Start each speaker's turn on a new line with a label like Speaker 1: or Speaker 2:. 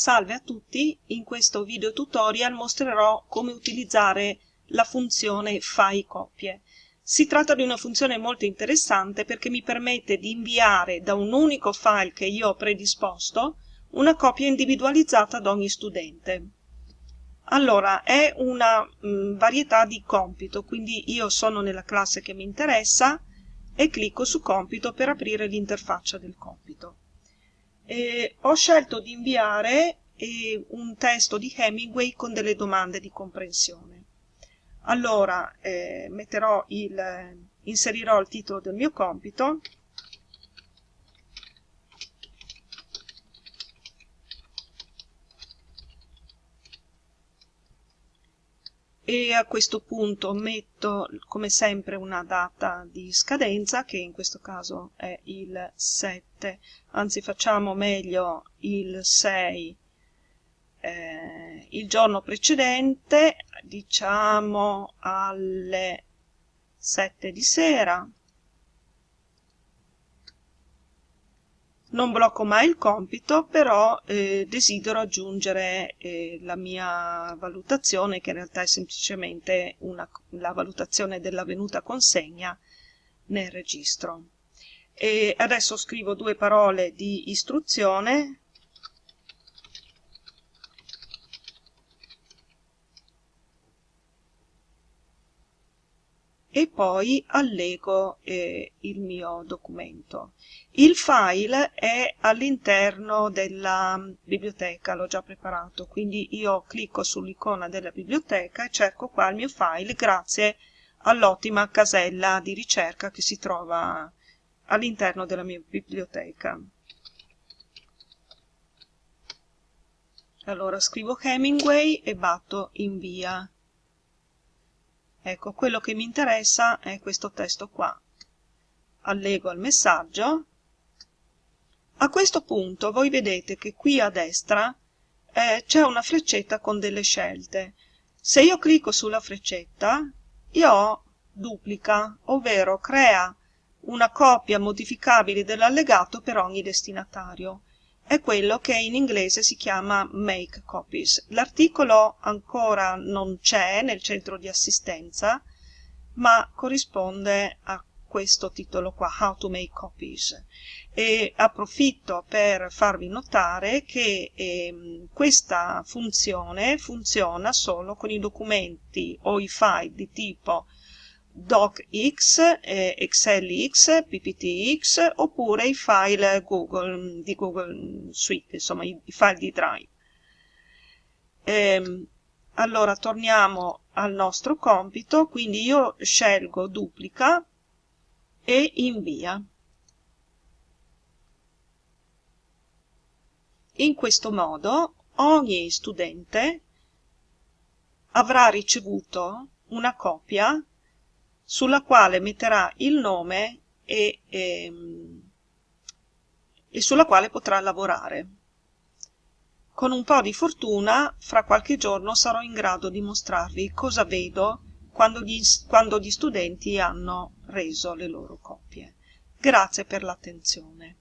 Speaker 1: Salve a tutti, in questo video tutorial mostrerò come utilizzare la funzione fai copie. Si tratta di una funzione molto interessante perché mi permette di inviare da un unico file che io ho predisposto una copia individualizzata ad ogni studente. Allora, è una mh, varietà di compito, quindi io sono nella classe che mi interessa e clicco su compito per aprire l'interfaccia del compito eh, ho scelto di inviare eh, un testo di Hemingway con delle domande di comprensione. Allora, eh, il, inserirò il titolo del mio compito e a questo punto metto come sempre una data di scadenza che in questo caso è il 7 anzi facciamo meglio il 6 eh, il giorno precedente diciamo alle 7 di sera Non blocco mai il compito, però eh, desidero aggiungere eh, la mia valutazione, che in realtà è semplicemente una, la valutazione dell'avvenuta consegna nel registro. E adesso scrivo due parole di istruzione e poi allego eh, il mio documento. Il file è all'interno della biblioteca, l'ho già preparato, quindi io clicco sull'icona della biblioteca e cerco qua il mio file grazie all'ottima casella di ricerca che si trova all'interno della mia biblioteca. Allora scrivo Hemingway e batto invia. Ecco, quello che mi interessa è questo testo qua. Allego il messaggio. A questo punto voi vedete che qui a destra eh, c'è una freccetta con delle scelte. Se io clicco sulla freccetta, io ho duplica, ovvero crea una copia modificabile dell'allegato per ogni destinatario è quello che in inglese si chiama Make Copies. L'articolo ancora non c'è nel centro di assistenza, ma corrisponde a questo titolo qua, How to Make Copies. E approfitto per farvi notare che eh, questa funzione funziona solo con i documenti o i file di tipo docx, eh, excelx, pptx oppure i file Google, di Google Suite, insomma i, i file di Drive. Ehm, allora torniamo al nostro compito, quindi io scelgo duplica e invia. In questo modo ogni studente avrà ricevuto una copia sulla quale metterà il nome e, e, ehm, e sulla quale potrà lavorare. Con un po' di fortuna, fra qualche giorno sarò in grado di mostrarvi cosa vedo quando gli, quando gli studenti hanno reso le loro copie. Grazie per l'attenzione.